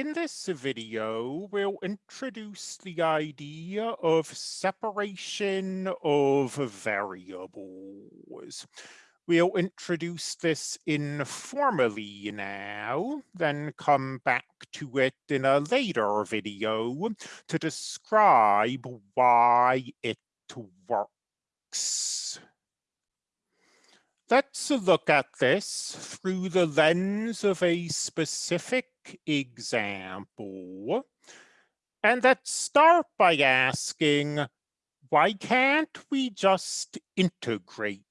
in this video, we'll introduce the idea of separation of variables. We'll introduce this informally now, then come back to it in a later video to describe why it works. Let's look at this through the lens of a specific example. And let's start by asking, why can't we just integrate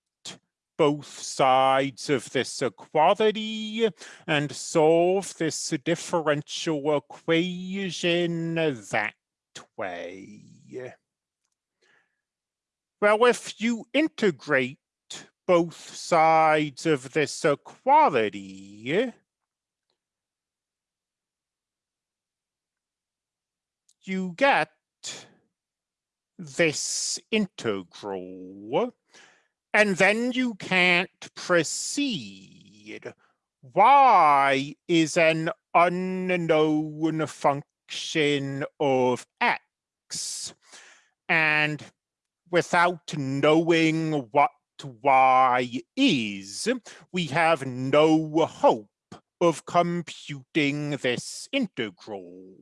both sides of this equality and solve this differential equation that way? Well, if you integrate both sides of this equality, you get this integral, and then you can't proceed. Y is an unknown function of x, and without knowing what y is, we have no hope of computing this integral.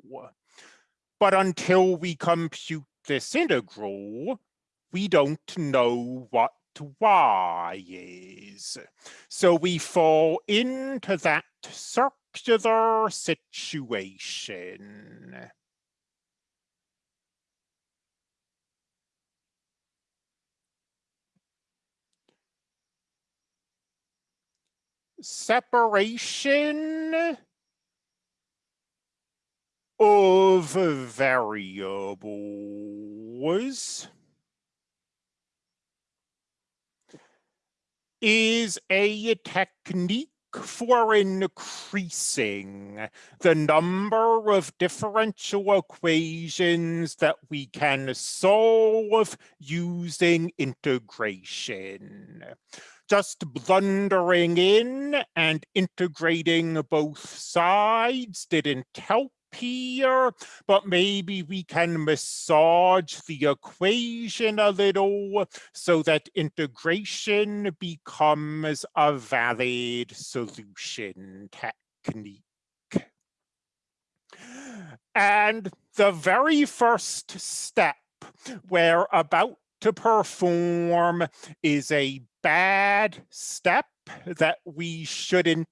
But until we compute this integral, we don't know what y is. So we fall into that circular situation. Separation of variables is a technique for increasing the number of differential equations that we can solve using integration just blundering in and integrating both sides didn't help here, but maybe we can massage the equation a little so that integration becomes a valid solution technique. And the very first step we're about to perform is a bad step that we shouldn't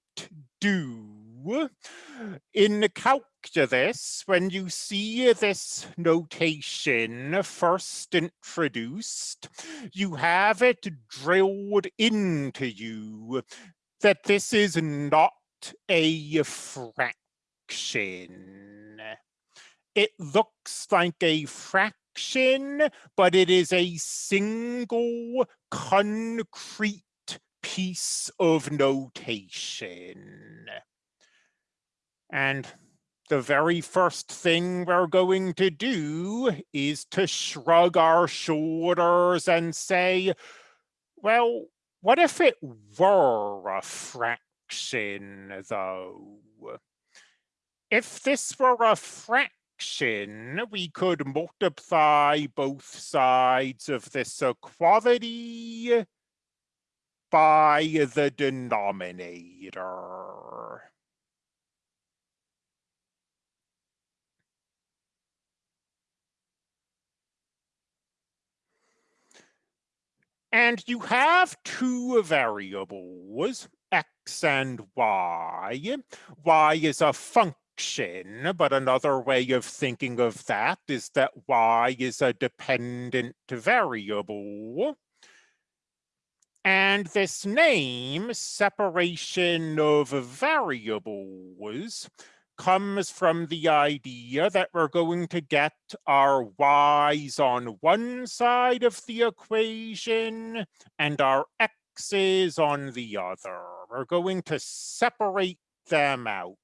do. In calculus, when you see this notation first introduced, you have it drilled into you that this is not a fraction. It looks like a fraction but it is a single concrete piece of notation. And the very first thing we're going to do is to shrug our shoulders and say, well, what if it were a fraction, though? If this were a fraction, we could multiply both sides of this equality by the denominator. And you have two variables, x and y. y is a function, but another way of thinking of that is that y is a dependent variable. And this name, separation of variables, comes from the idea that we're going to get our y's on one side of the equation and our x's on the other. We're going to separate them out.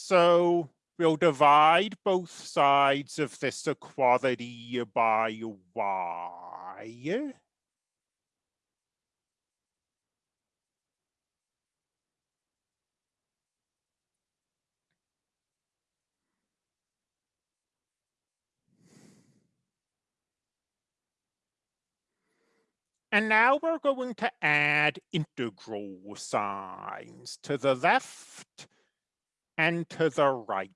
So we'll divide both sides of this equality by y. And now we're going to add integral signs to the left and to the right.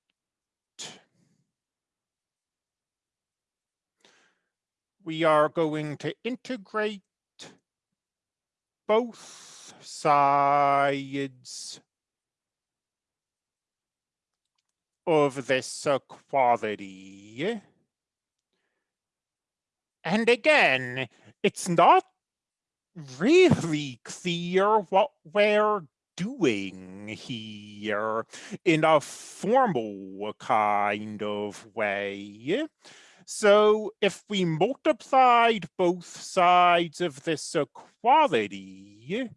We are going to integrate both sides of this equality. And again, it's not really clear what we're doing here in a formal kind of way. So if we multiplied both sides of this equality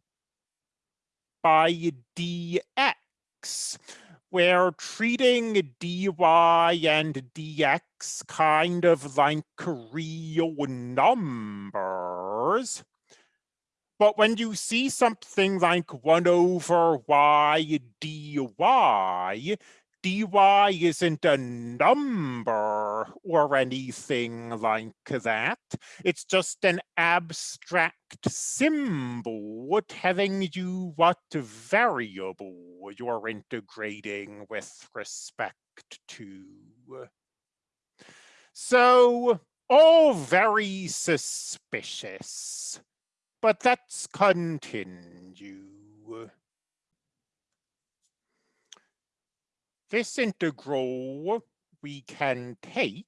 by dx, we're treating dy and dx kind of like real numbers. But when you see something like 1 over y dy, dy isn't a number or anything like that. It's just an abstract symbol telling you what variable you're integrating with respect to. So, all very suspicious, but let's continue. This integral we can take.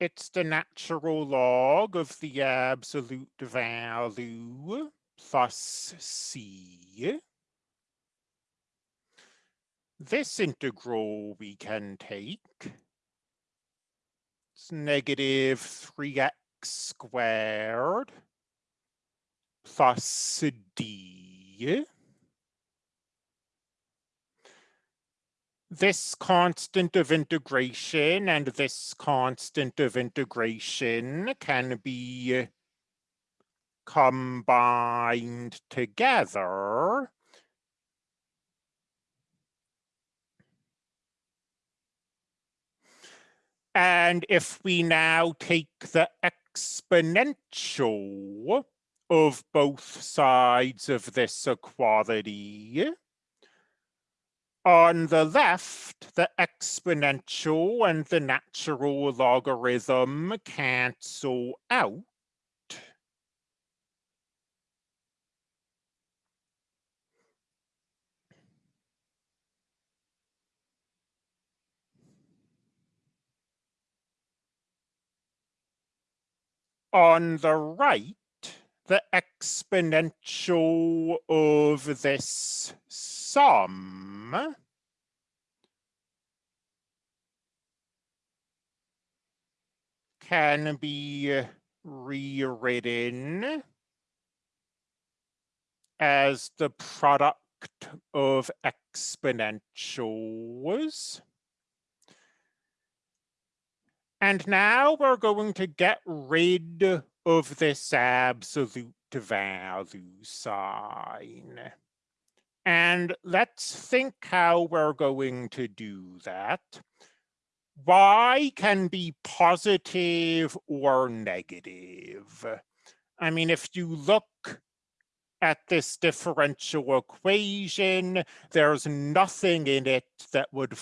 It's the natural log of the absolute value plus c. This integral we can take. It's negative 3x squared plus d. this constant of integration and this constant of integration can be combined together. And if we now take the exponential of both sides of this equality, on the left, the exponential and the natural logarithm cancel out. On the right, the exponential of this sum can be rewritten as the product of exponentials. And now we're going to get rid of this absolute value sign. And let's think how we're going to do that. Y can be positive or negative. I mean, if you look at this differential equation, there's nothing in it that would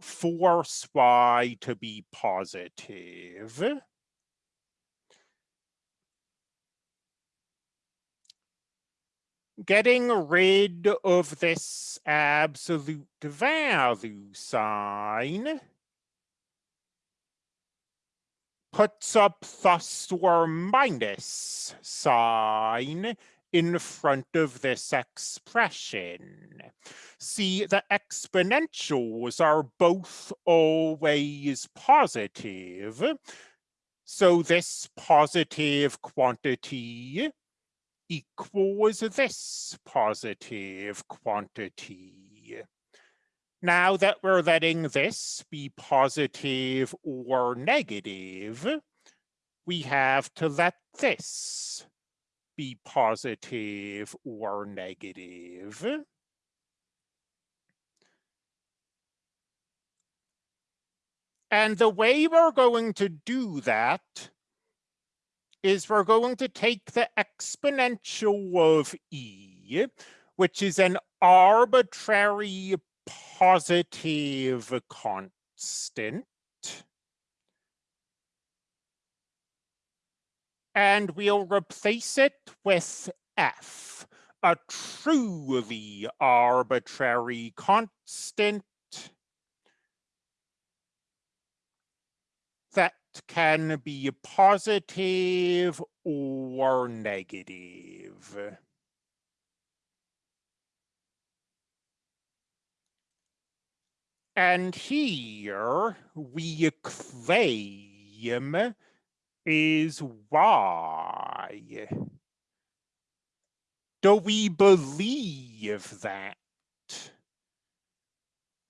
force Y to be positive. getting rid of this absolute value sign puts a plus or minus sign in front of this expression. See, the exponentials are both always positive. So this positive quantity equals this positive quantity. Now that we're letting this be positive or negative, we have to let this be positive or negative. And the way we're going to do that is we're going to take the exponential of e, which is an arbitrary positive constant, and we'll replace it with f, a truly arbitrary constant that can be positive or negative. And here we claim is why Do we believe that?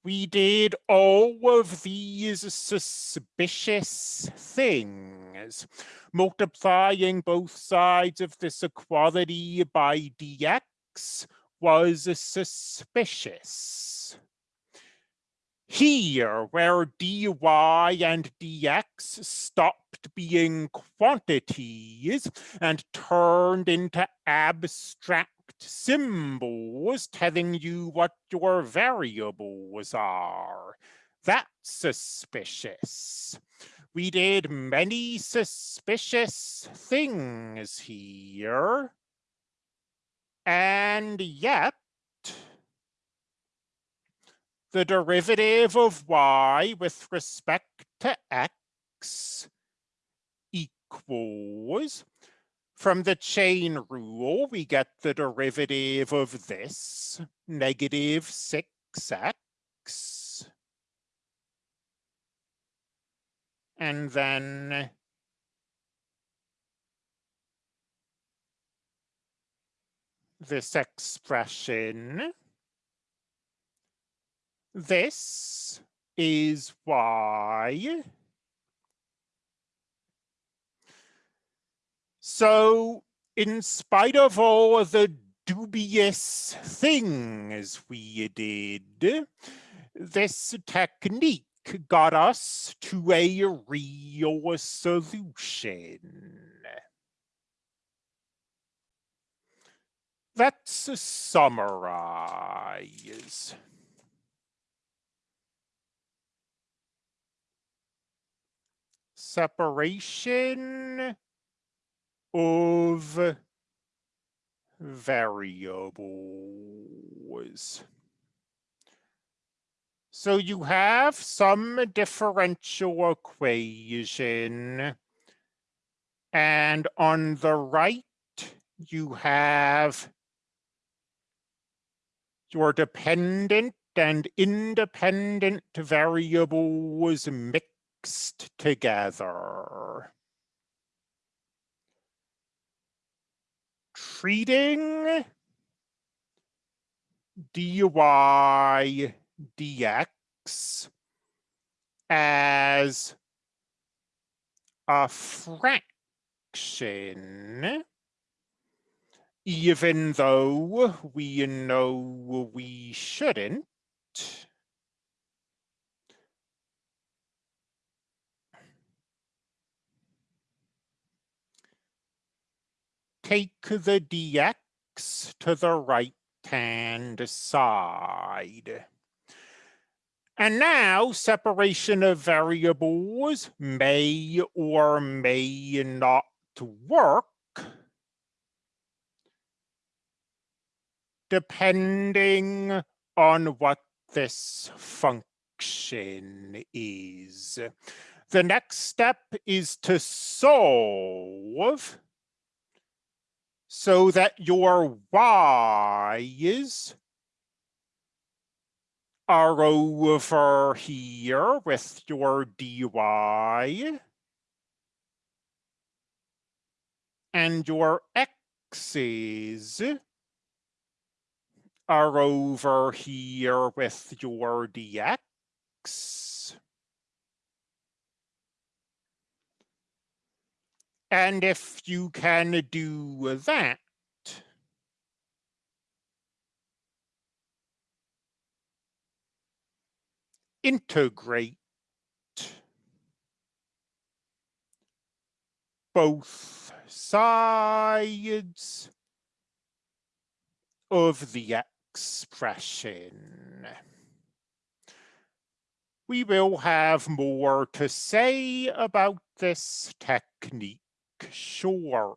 We did all of these suspicious things, multiplying both sides of this equality by dx was suspicious. Here, where dy and dx stopped being quantities and turned into abstract symbols telling you what your variables are. That's suspicious. We did many suspicious things here. And yet, the derivative of y with respect to x equals, from the chain rule, we get the derivative of this, negative 6x. And then this expression this is y. So in spite of all the dubious things we did, this technique got us to a real solution. Let's summarize. Separation of variables. So you have some differential equation, and on the right, you have your dependent and independent variables mixed mixed together. Treating dy dx as a fraction, even though we know we shouldn't, take the dx to the right-hand side. And now separation of variables may or may not work depending on what this function is. The next step is to solve so that your y's are over here with your dy and your x's are over here with your dx And if you can do that, integrate both sides of the expression. We will have more to say about this technique shortly.